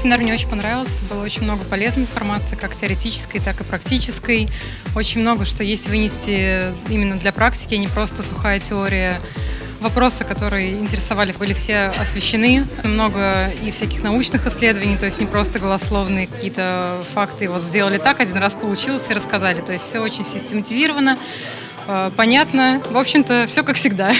Семинар мне очень понравился, было очень много полезной информации, как теоретической, так и практической. Очень много, что есть вынести именно для практики, а не просто сухая теория. Вопросы, которые интересовали, были все освещены. Много и всяких научных исследований, то есть не просто голословные какие-то факты. Вот сделали так, один раз получилось и рассказали. То есть все очень систематизировано, э, понятно. В общем-то, все как всегда.